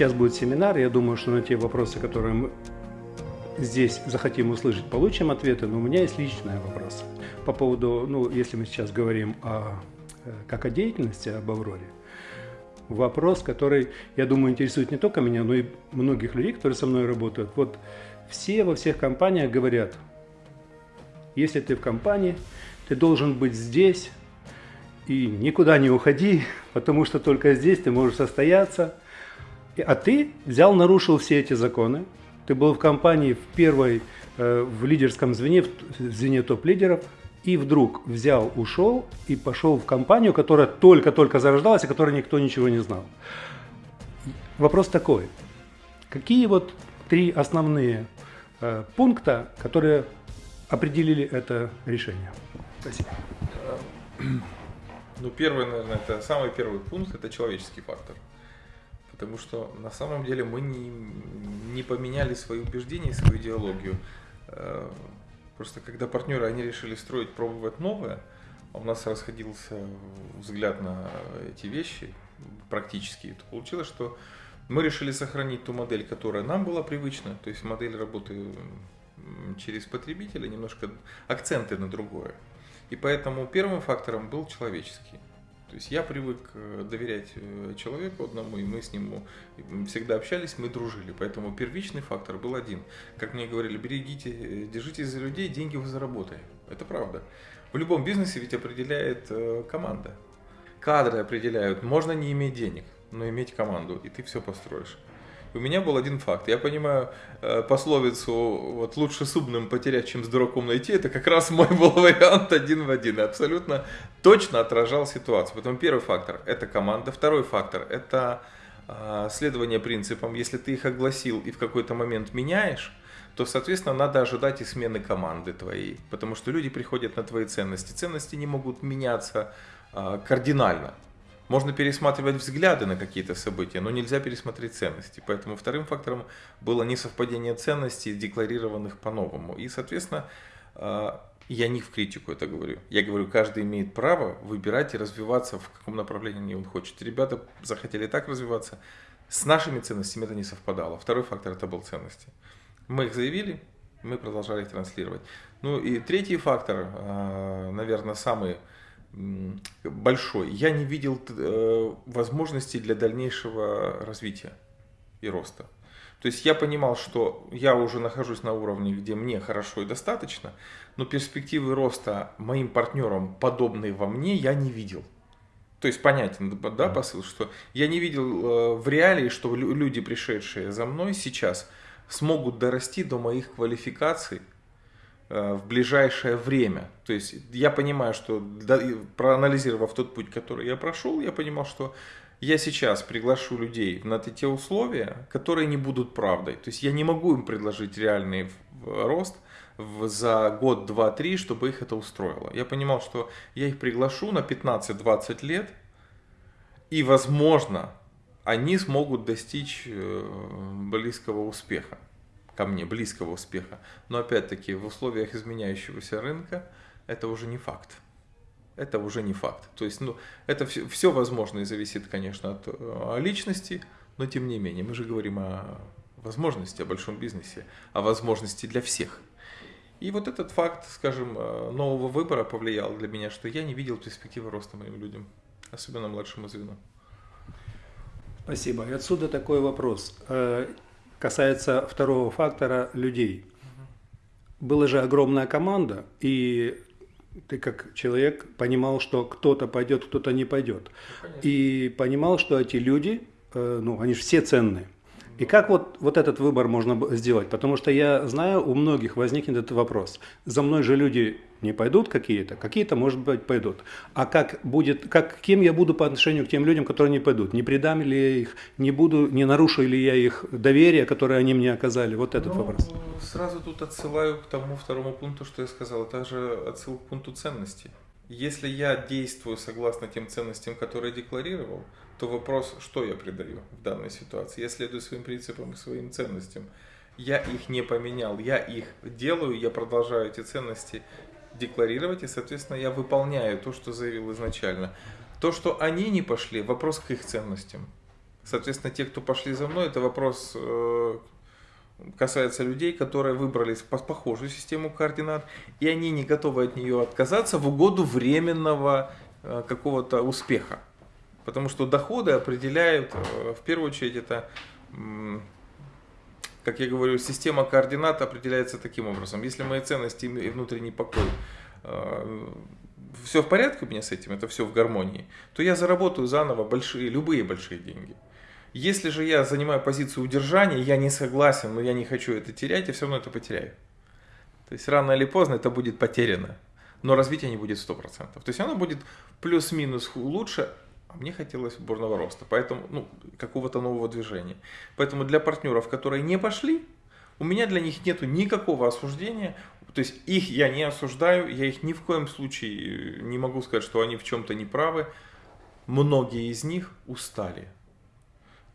Сейчас будет семинар, я думаю, что на те вопросы, которые мы здесь захотим услышать, получим ответы, но у меня есть личный вопрос по поводу, ну, если мы сейчас говорим о, э, как о деятельности, об Авроре, вопрос, который, я думаю, интересует не только меня, но и многих людей, которые со мной работают. Вот все во всех компаниях говорят, если ты в компании, ты должен быть здесь и никуда не уходи, потому что только здесь ты можешь состояться. А ты взял, нарушил все эти законы, ты был в компании в первой, э, в лидерском звене, в звене топ-лидеров, и вдруг взял, ушел и пошел в компанию, которая только-только зарождалась, о которой никто ничего не знал. Вопрос такой. Какие вот три основные э, пункта, которые определили это решение? Спасибо. Ну, первый, наверное, это самый первый пункт, это человеческий фактор. Потому что на самом деле мы не, не поменяли свои убеждения, свою идеологию. Э, Просто когда партнеры, они решили строить, пробовать новое, а у нас расходился взгляд на эти вещи практически, то получилось, что мы решили сохранить ту модель, которая нам была привычна, то есть модель работы через потребителя, немножко акценты на другое. И поэтому первым фактором был человеческий. То есть я привык э, доверять э, человеку одному, и мы с ним всегда общались, мы дружили. Поэтому первичный фактор был один. Как мне говорили, берегите, э, держитесь за людей, деньги вы заработаете. Это правда. В любом бизнесе ведь определяет команда. Кадры определяют. Можно не иметь денег, но иметь команду, и ты все построишь. У меня был один факт. Я понимаю э, пословицу вот лучше с умным потерять, чем с дураком найти. Это как раз мой был вариант один в один. Абсолютно точно отражал ситуацию. Потом первый фактор – это команда. Второй фактор – это э, следование принципам. Если ты их огласил и в какой-то момент меняешь, то, соответственно, надо ожидать и смены команды твоей. Потому что люди приходят на твои ценности. Ценности не могут меняться э, кардинально. Можно пересматривать взгляды на какие-то события, но нельзя пересмотреть ценности. Поэтому вторым фактором было несовпадение ценностей, декларированных по-новому. И, соответственно, а, я не в критику это говорю. Я говорю, каждый имеет право выбирать и развиваться в каком направлении он хочет. Ребята захотели так развиваться. С нашими ценностями это не совпадало. Второй фактор это был ценности. Мы их заявили, мы продолжали их транслировать. Ну и третий фактор, а, наверное, самый большой. Я не видел э, возможностей для дальнейшего развития и роста. То есть я понимал, что я уже нахожусь на уровне, где мне хорошо и достаточно, но перспективы роста моим партнерам, подобные во мне, я не видел. То есть понятен, да, посыл, что я не видел э, в реалии, что люди, пришедшие за мной сейчас, смогут дорасти до моих квалификаций, в ближайшее время. То есть я понимаю, что проанализировав тот путь, который я прошел, я понимал, что я сейчас приглашу людей на те условия, которые не будут правдой. То есть я не могу им предложить реальный рост за год, два, три, чтобы их это устроило. Я понимал, что я их приглашу на 15-20 лет, и, возможно, они смогут достичь э, близкого успеха ко мне, близкого успеха. Но опять-таки в условиях изменяющегося рынка это уже не факт. Это уже не факт. То есть, ну, это все, все возможно и зависит, конечно, от о личности, но тем не менее, мы же говорим о возможности, о большом бизнесе, о возможности для всех. И вот этот факт, скажем, э, нового выбора повлиял для меня, что я не видел перспективы роста моим людям, особенно младшему звену. Спасибо. И отсюда такой вопрос. Касается второго фактора людей. Была же огромная команда, и ты как человек понимал, что кто-то пойдет, кто-то не пойдет. Ну, и понимал, что эти люди, э, ну, они же все ценные. И как вот, вот этот выбор можно сделать? Потому что я знаю, у многих возникнет этот вопрос. За мной же люди не пойдут какие-то, какие-то, может быть, пойдут. А как будет, как, кем я буду по отношению к тем людям, которые не пойдут? Не предам ли я их, не буду, не нарушу ли я их доверие, которое они мне оказали? Вот этот ну, вопрос. Сразу тут отсылаю к тому второму пункту, что я сказал. Это же отсыл к пункту ценностей. Если я действую согласно тем ценностям, которые декларировал, то вопрос, что я придаю в данной ситуации. Я следую своим принципам и своим ценностям. Я их не поменял, я их делаю, я продолжаю эти ценности декларировать, и, соответственно, я выполняю то, что заявил изначально. То, что они не пошли, вопрос к их ценностям. Соответственно, те, кто пошли за мной, это вопрос э, касается людей, которые выбрали похожую систему координат, и они не готовы от нее отказаться в угоду временного э, какого-то успеха. Потому что доходы определяют, э, в первую очередь, это, как я говорю, система координат определяется таким образом. Если мои ценности и внутренний покой все в порядке у меня с этим, это все в гармонии, то я заработаю заново большие, любые большие деньги. Если же я занимаю позицию удержания, я не согласен, но я не хочу это терять, я все равно это потеряю. То есть рано или поздно это будет потеряно, но развитие не будет 100%. То есть оно будет плюс-минус лучше, а мне хотелось бурного роста, поэтому, ну, какого-то нового движения. Поэтому для партнеров, которые не пошли, у меня для них нет никакого осуждения, то есть их я не осуждаю, я их ни в коем случае не могу сказать, что они в чем-то не правы. Многие из них устали.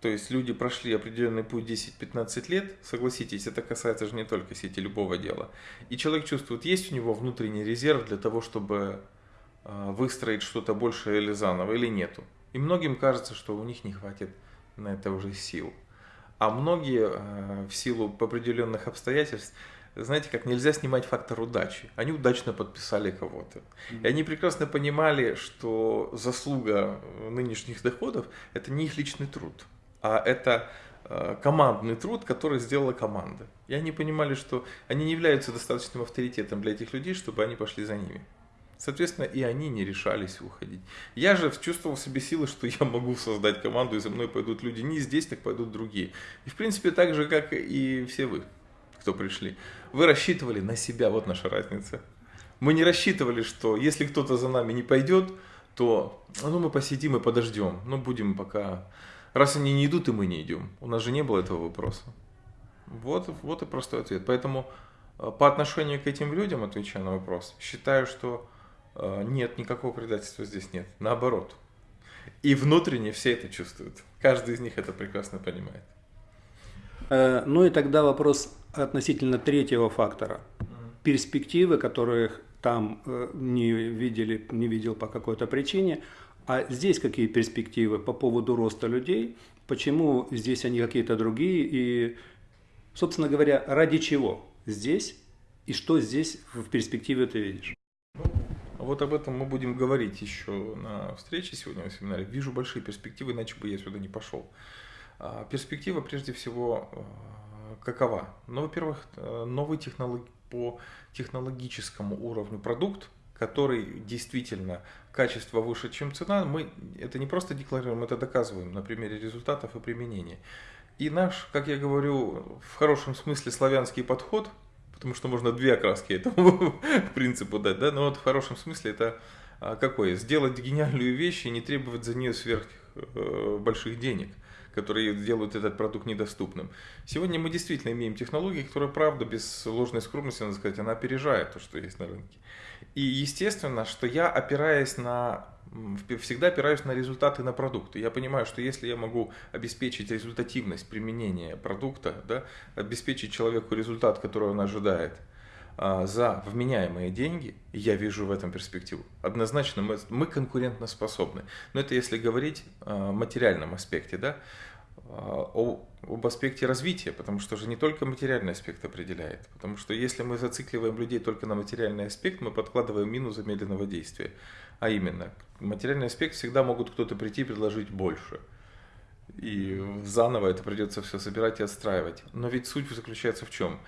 То есть люди прошли определенный путь 10-15 лет, согласитесь, это касается же не только сети любого дела. И человек чувствует, есть у него внутренний резерв для того, чтобы выстроить что-то большее или заново, или нету. И многим кажется, что у них не хватит на это уже сил. А многие а, в силу определенных обстоятельств знаете, как нельзя снимать фактор удачи. Они удачно подписали кого-то. И они прекрасно понимали, что заслуга нынешних доходов – это не их личный труд, а это э, командный труд, который сделала команда. И они понимали, что они не являются достаточным авторитетом для этих людей, чтобы они пошли за ними. Соответственно, и они не решались уходить. Я же чувствовал в себе силы, что я могу создать команду, и за мной пойдут люди не здесь, так пойдут другие. И в принципе так же, как и все вы кто пришли. Вы рассчитывали на себя, вот наша разница. Мы не рассчитывали, что если кто-то за нами не пойдет, то ну, мы посидим и подождем. Ну, будем пока... Раз они не идут, и мы не идем. У нас же не было этого вопроса. Вот, вот и простой ответ. Поэтому э, по отношению к этим людям, отвечая на вопрос, считаю, что нет, никакого предательства здесь нет. Наоборот. И внутренне все это чувствуют. Каждый из них это прекрасно понимает. Э, ну и тогда вопрос относительно третьего фактора. Перспективы, которых там э, не видели, не видел по какой-то причине. А здесь какие перспективы по поводу роста людей? Почему здесь они какие-то другие? И, собственно говоря, ради чего здесь? И что здесь в перспективе ты видишь? Вот об этом мы будем говорить еще на встрече сегодня на семинаре. Вижу большие перспективы, иначе бы я сюда не пошел. А, перспектива прежде всего э, какова? Ну, во-первых, э, новый технолог... по технологическому уровню продукт, который действительно качество выше, чем цена, мы это не просто декларируем, это доказываем на примере результатов и применения. И наш, как я говорю, в хорошем смысле славянский подход, потому что можно две окраски этому принципу дать, да, но вот в хорошем смысле это а, какое? Сделать гениальную вещь и не требовать за нее сверх э, больших денег – которые делают этот продукт недоступным. Сегодня мы действительно имеем технологии, которые, правда, без ложной скромности, надо сказать, она опережает то, что есть на рынке. И естественно, что я опираясь на всегда опираюсь на результаты на продукты. Я понимаю, что если я могу обеспечить результативность применения продукта, да, обеспечить человеку результат, который он ожидает, а, за вменяемые деньги, я вижу в этом перспективу. Однозначно мы, мы конкурентоспособны. Но это если говорить о материальном аспекте, да, об аспекте развития, потому что же не только материальный аспект определяет. Потому что если мы зацикливаем людей только на материальный аспект, мы подкладываем мину замедленного действия. А именно, материальный аспект всегда могут кто-то прийти и предложить больше. И заново это придется все собирать и отстраивать. Но ведь суть заключается в чем?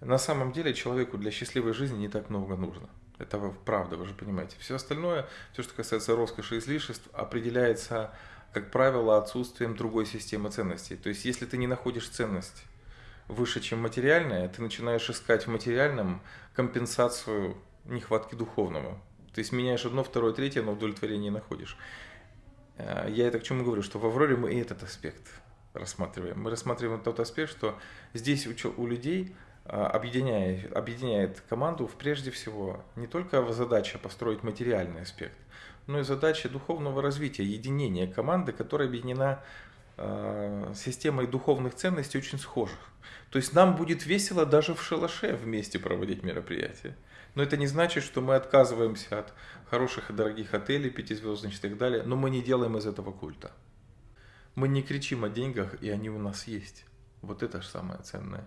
На самом деле человеку для счастливой жизни не так много нужно. Это правда, вы же понимаете. Все остальное, все, что касается роскоши и излишеств, определяется, как правило, отсутствием другой системы ценностей. То есть, если ты не находишь ценность выше, чем материальная, ты начинаешь искать в материальном компенсацию нехватки духовного. То есть, меняешь одно, второе, третье, но удовлетворение не находишь. Э, я это к чему говорю, что в Авроре мы и этот аспект рассматриваем. Мы рассматриваем тот аспект, что здесь у людей а, объединяет, объединяет команду прежде всего не только задача построить материальный аспект, но и задача духовного развития, единения команды, которая объединена э, системой духовных ценностей очень схожих. То есть нам будет весело даже в шалаше вместе проводить мероприятия. Но это не значит, что мы отказываемся от хороших и дорогих отелей, пятизвездочных и так далее, но мы не делаем из этого культа. Мы не кричим о деньгах, и они у нас есть. Вот это же самое ценное.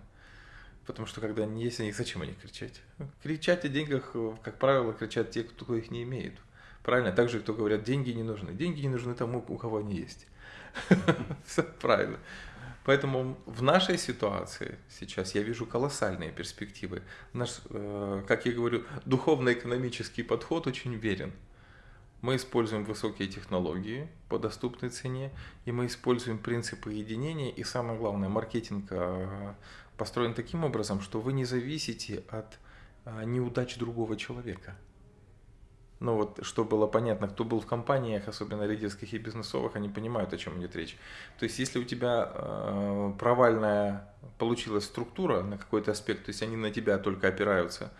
Потому что когда они есть, они зачем о них кричать? Кричать о деньгах, как правило, кричат те, кто их не имеет. Правильно? Так же, кто говорят, деньги не нужны. Деньги не нужны тому, у кого они есть. Все правильно. Поэтому в нашей ситуации сейчас я вижу колоссальные перспективы. Наш, э, как я говорю, духовно-экономический подход очень верен. Мы используем высокие технологии по доступной цене, и мы используем принципы единения, и самое главное, маркетинг э, построен таким образом, что вы не зависите от э, неудач другого человека – ну вот, чтобы было понятно, кто был в компаниях, особенно лидерских и бизнесовых, они понимают, о чем идет речь. То есть, если у тебя э, провальная получилась структура на какой-то аспект, то есть они на тебя только опираются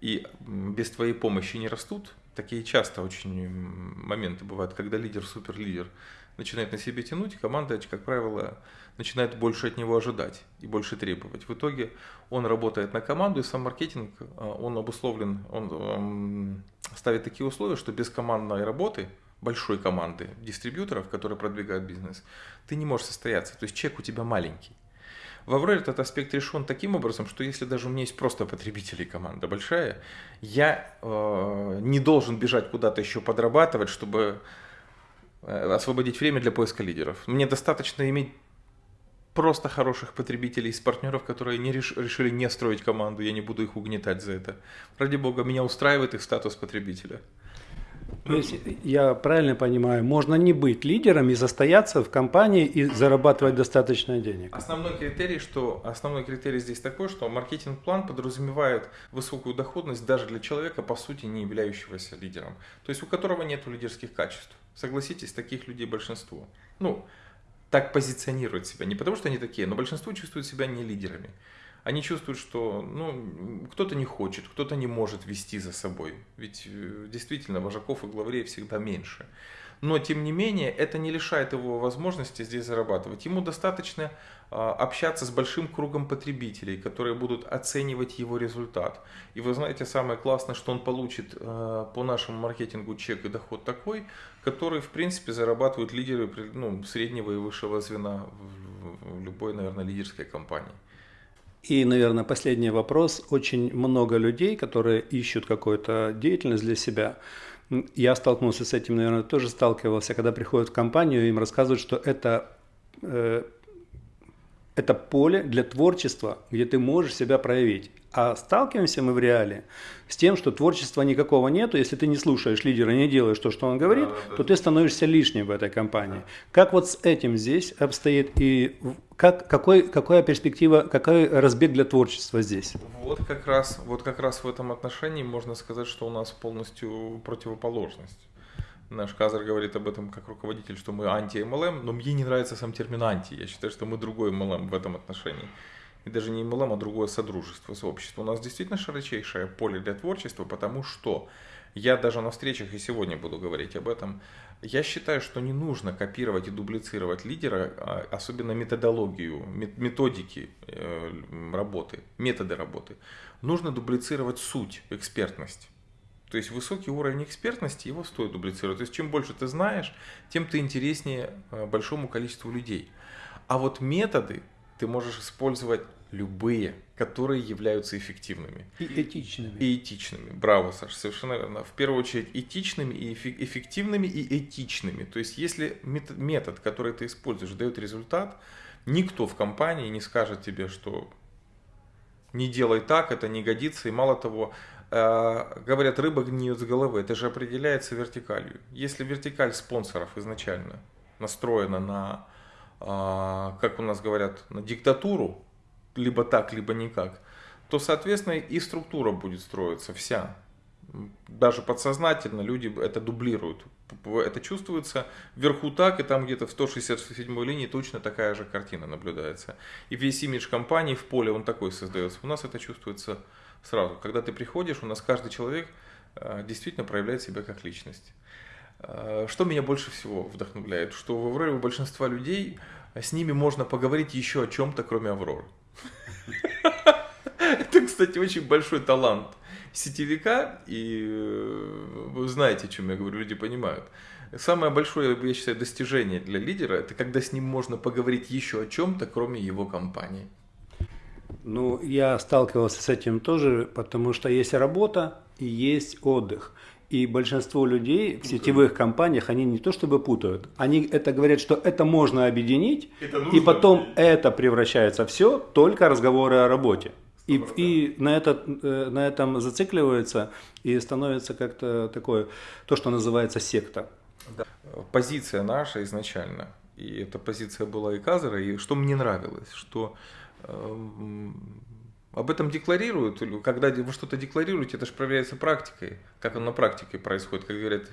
и без твоей помощи не растут, такие часто очень моменты бывают, когда лидер, суперлидер начинает на себе тянуть, команда, как правило, начинает больше от него ожидать и больше требовать. В итоге он работает на команду, и сам маркетинг, э, он обусловлен, он ставит такие условия, что без командной работы, большой команды дистрибьюторов, которые продвигают бизнес, ты не можешь состояться. То есть чек у тебя маленький. В Авроре этот аспект решен таким образом, что если даже у меня есть просто потребители, команда большая, я э, не должен бежать куда-то еще подрабатывать, чтобы э, освободить время для поиска лидеров. Мне достаточно иметь просто хороших потребителей, из партнеров, которые не реш, решили не строить команду, я не буду их угнетать за это. Ради бога, меня устраивает их статус потребителя. То есть, я правильно понимаю, можно не быть лидером и застояться в компании и зарабатывать достаточно денег. Основной критерий, что основной критерий здесь такой, что маркетинг-план подразумевает высокую доходность даже для человека, по сути, не являющегося лидером. То есть у которого нет лидерских качеств. Согласитесь, таких людей большинство. Ну, так позиционируют себя. Не потому, что они такие, но большинство чувствуют себя не лидерами. Они чувствуют, что ну, кто-то не хочет, кто-то не может вести за собой. Ведь э, действительно вожаков и главарей всегда меньше. Но тем не менее, это не лишает его возможности здесь зарабатывать. Ему достаточно общаться с большим кругом потребителей, которые будут оценивать его результат. И вы знаете, самое классное, что он получит а, по нашему маркетингу чек и доход такой, который, в принципе, зарабатывают лидеры ну, среднего и высшего звена в любой, наверное, лидерской компании. И, наверное, последний вопрос. Очень много людей, которые ищут какую-то деятельность для себя, я столкнулся с этим, наверное, тоже сталкивался, когда приходят в компанию, им рассказывают, что это э, это поле для творчества, где ты можешь себя проявить. А сталкиваемся мы в реале с тем, что творчества никакого нету. Если ты не слушаешь лидера, не делаешь то, что он говорит, да, да, то ты становишься лишним в этой компании. Да. Как вот с этим здесь обстоит и как, какой, какая перспектива, какой разбег для творчества здесь? Вот как, раз, вот как раз в этом отношении можно сказать, что у нас полностью противоположность. Наш Казар говорит об этом как руководитель, что мы анти-МЛМ, но мне не нравится сам термин анти. Я считаю, что мы другой МЛМ в этом отношении. И даже не МЛМ, а другое содружество, сообщество. У нас действительно широчайшее поле для творчества, потому что я даже на встречах и сегодня буду говорить об этом. Я считаю, что не нужно копировать и дублицировать лидера, а особенно методологию, методики э, работы, методы работы. Нужно дублицировать суть, экспертность. То есть высокий уровень экспертности, его стоит дублицировать. То есть чем больше ты знаешь, тем ты интереснее э, большому количеству людей. А вот методы ты можешь использовать любые, которые являются эффективными. И этичными. И этичными. Браво, Саша, совершенно верно. В первую очередь этичными, и эффективными и этичными. То есть если метод, который ты используешь, дает результат, никто в компании не скажет тебе, что не делай так, это не годится. И мало того, говорят, рыба гниет с головы. Это же определяется вертикалью. Если вертикаль спонсоров изначально настроена на, э, как у нас говорят, на диктатуру, либо так, либо никак, то, соответственно, и структура будет строиться вся. Даже подсознательно люди это дублируют. Это чувствуется вверху так, и там где-то в 167 линии точно такая же картина наблюдается. И весь имидж компании в поле, он такой создается. У нас это чувствуется сразу. Когда ты приходишь, у нас каждый человек э, действительно проявляет себя как личность. Э, что меня больше всего вдохновляет, что в Авроре у большинства людей э, с ними можно поговорить еще о чем-то, кроме Авроры. Это, кстати, очень большой талант. сетевика, и вы знаете, о чем я говорю, люди понимают. Самое большое, я считаю, достижение для лидера, это когда с ним можно поговорить еще о чем-то, кроме его компании. Ну, я сталкивался с этим тоже, потому что есть работа и есть отдых. И большинство людей в сетевых компаниях, они не то чтобы путают, они это говорят, что это можно объединить, это и потом объединить. это превращается все только разговоры о работе. И, и на, это, э, на этом зацикливается и становится как-то такое, то, что называется секта. Да. Позиция наша изначально, и эта позиция была и Казера, и что мне нравилось, что об этом декларируют, когда вы что-то декларируете, это же проверяется практикой, как оно на практике происходит, как говорят,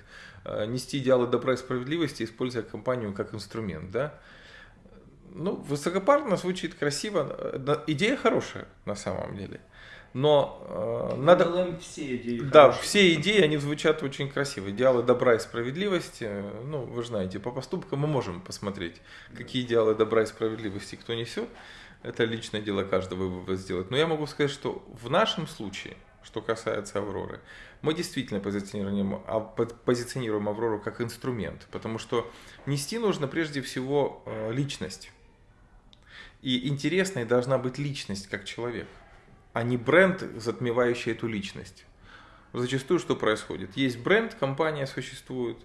э, нести идеалы добра и справедливости, используя компанию как инструмент, да. Ну, высокопарно звучит красиво, идея хорошая на самом деле. Но э, надо... все идеи. Да, хорошие. все идеи, они звучат очень красиво. Идеалы добра и справедливости, ну, вы знаете, по поступкам мы можем посмотреть, какие идеалы добра и справедливости кто несет. Это личное дело каждого вывод сделать. Но я могу сказать, что в нашем случае, что касается Авроры, мы действительно позиционируем, а, позиционируем Аврору как инструмент, потому что нести нужно прежде всего э, личность. И интересной должна быть личность как человек а не бренд, затмевающий эту личность. Зачастую что происходит? Есть бренд, компания существует,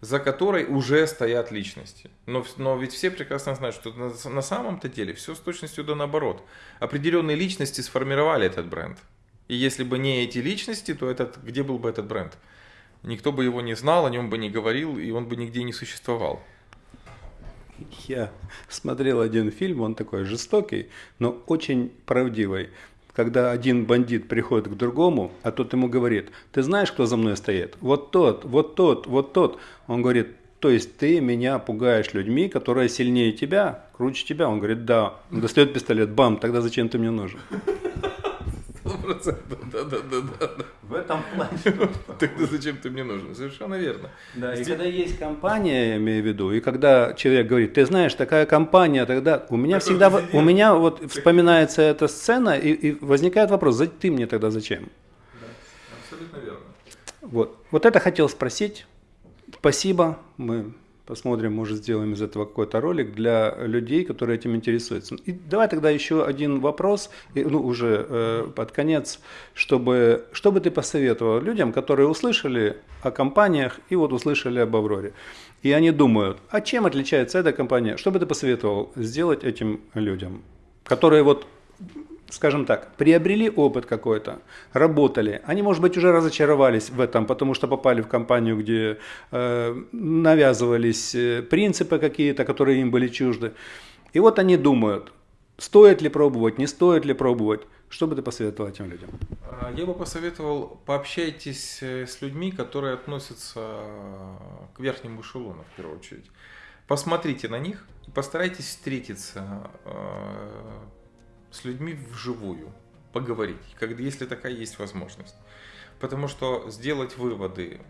за которой уже стоят личности. Но, но ведь все прекрасно знают, что на, на самом-то деле все с точностью да наоборот. Определенные личности сформировали этот бренд. И если бы не эти личности, то этот, где был бы этот бренд? Никто бы его не знал, о нем бы не говорил, и он бы нигде не существовал. Я смотрел один фильм, он такой жестокий, но очень правдивый когда один бандит приходит к другому, а тот ему говорит, ты знаешь, кто за мной стоит? Вот тот, вот тот, вот тот. Он говорит, то есть ты меня пугаешь людьми, которые сильнее тебя, круче тебя? Он говорит, да. Он достает пистолет, бам, тогда зачем ты мне нужен? Процентов. Да, да, да, да. В этом плане. Тогда зачем ты мне нужен? Совершенно верно. Да, и когда есть компания, я имею в виду, и когда человек говорит, ты знаешь, такая компания, тогда у меня всегда, у меня вот вспоминается эта сцена, и, возникает вопрос, ты мне тогда зачем? Абсолютно верно. Вот, вот это хотел спросить. Спасибо, мы Посмотрим, может, сделаем из этого какой-то ролик для людей, которые этим интересуются. И давай тогда еще один вопрос, ну, уже э, под конец, чтобы, что бы ты посоветовал людям, которые услышали о компаниях и вот услышали об Авроре. И они думают, а чем отличается эта компания? Что бы ты посоветовал сделать этим людям, которые вот скажем так, приобрели опыт какой-то, работали, они, может быть, уже разочаровались в этом, потому что попали в компанию, где э, навязывались э, принципы какие-то, которые им были чужды. И вот они думают, стоит ли пробовать, не стоит ли пробовать. Что бы ты посоветовал этим людям? А, я бы посоветовал, пообщайтесь э, с людьми, которые относятся к верхнему эшелону, в первую очередь. Посмотрите на них и постарайтесь встретиться э, с людьми вживую, поговорить, когда, если такая есть возможность. Потому что сделать выводы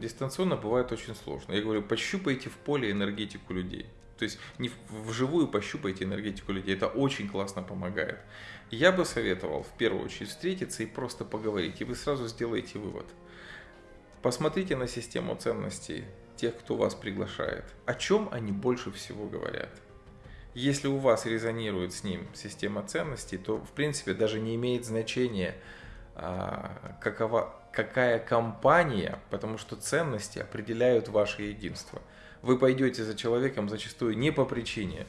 дистанционно бывает очень сложно. Я говорю, пощупайте в поле энергетику людей. То есть не вживую пощупайте энергетику людей. Это очень классно помогает. Я бы советовал в первую очередь встретиться и просто поговорить. И вы сразу сделаете вывод. Посмотрите на систему ценностей тех, кто вас приглашает. О чем они больше всего говорят. Если у вас резонирует с ним система ценностей, то в принципе даже не имеет значения, а, какова, какая компания, потому что ценности определяют ваше единство. Вы пойдете за человеком зачастую не по причине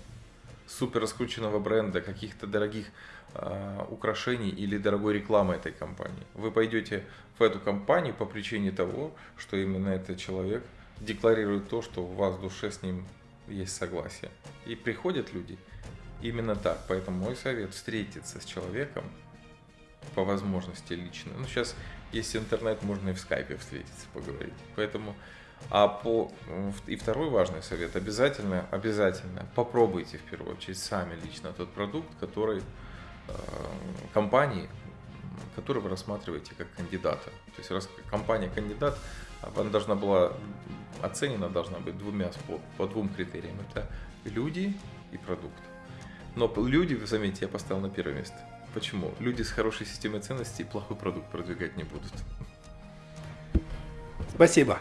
супер раскрученного бренда, каких-то дорогих э, украшений или дорогой рекламы этой компании. Вы пойдете в эту компанию по причине того, что именно этот человек декларирует то, что у вас в душе с ним есть согласие. И приходят люди именно так. Поэтому мой совет встретиться с человеком по возможности лично. Ну, сейчас есть интернет, можно и в скайпе встретиться, поговорить. Поэтому, а по, и второй важный совет, обязательно, обязательно попробуйте в первую очередь сами лично тот продукт, который э, компании, который вы рассматриваете как кандидата. То есть раз компания кандидат, она должна была оценена должна быть двумя по, по двум критериям. Это люди и продукт. Но люди, заметьте, я поставил на первое место. Почему? Люди с хорошей системой ценностей плохой продукт продвигать не будут. Спасибо.